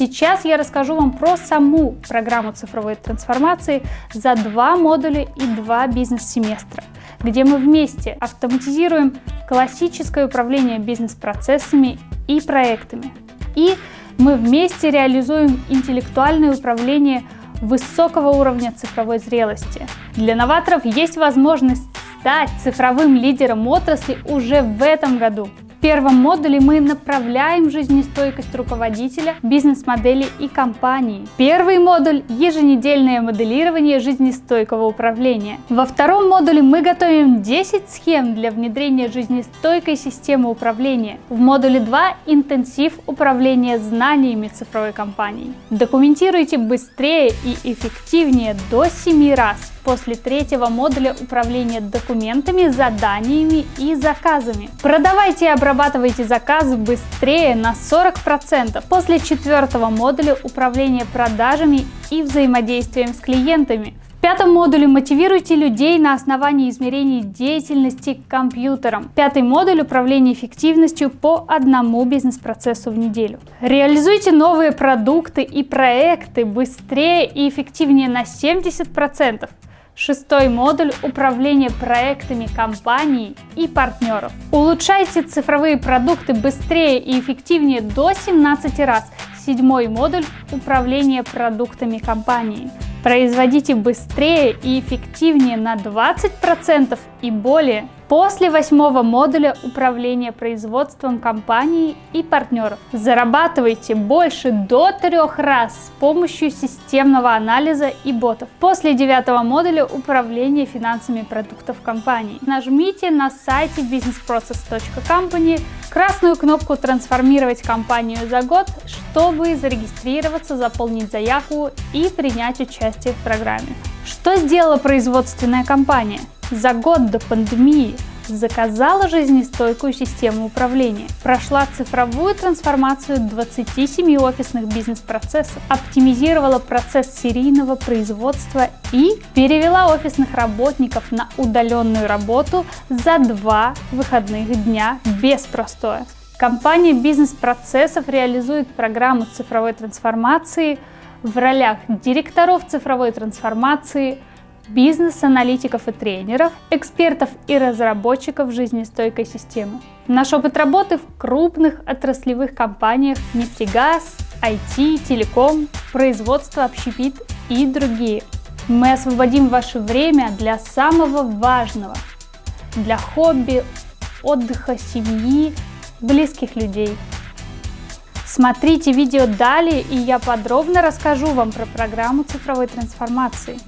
Сейчас я расскажу вам про саму программу цифровой трансформации за два модуля и два бизнес-семестра, где мы вместе автоматизируем классическое управление бизнес-процессами и проектами. И мы вместе реализуем интеллектуальное управление высокого уровня цифровой зрелости. Для новаторов есть возможность стать цифровым лидером отрасли уже в этом году. В первом модуле мы направляем жизнестойкость руководителя, бизнес-модели и компании. Первый модуль – еженедельное моделирование жизнестойкого управления. Во втором модуле мы готовим 10 схем для внедрения жизнестойкой системы управления. В модуле 2 – интенсив управления знаниями цифровой компании. Документируйте быстрее и эффективнее до 7 раз после третьего модуля управления документами, заданиями и заказами. Продавайте и обрабатывайте заказы быстрее на 40% после четвертого модуля управления продажами и взаимодействием с клиентами. В пятом модуле мотивируйте людей на основании измерений деятельности компьютером. Пятый модуль управления эффективностью по одному бизнес-процессу в неделю. Реализуйте новые продукты и проекты быстрее и эффективнее на 70%. Шестой модуль – управление проектами компаний и партнеров. Улучшайте цифровые продукты быстрее и эффективнее до 17 раз. Седьмой модуль – управление продуктами компании. Производите быстрее и эффективнее на 20% и более. После восьмого модуля управления производством компании и партнеров зарабатывайте больше до трех раз с помощью системного анализа и ботов. После девятого модуля управления финансами продуктов компании нажмите на сайте businessprocess.company красную кнопку «Трансформировать компанию за год», чтобы зарегистрироваться, заполнить заявку и принять участие в программе. Что сделала производственная компания? За год до пандемии заказала жизнестойкую систему управления, прошла цифровую трансформацию 27 офисных бизнес-процессов, оптимизировала процесс серийного производства и перевела офисных работников на удаленную работу за два выходных дня без простоя. Компания бизнес-процессов реализует программу цифровой трансформации в ролях директоров цифровой трансформации, бизнес-аналитиков и тренеров, экспертов и разработчиков жизнестойкой системы. Наш опыт работы в крупных отраслевых компаниях нефтегаз, IT, телеком, производство, общепит и другие. Мы освободим ваше время для самого важного, для хобби, отдыха, семьи, близких людей. Смотрите видео далее, и я подробно расскажу вам про программу цифровой трансформации.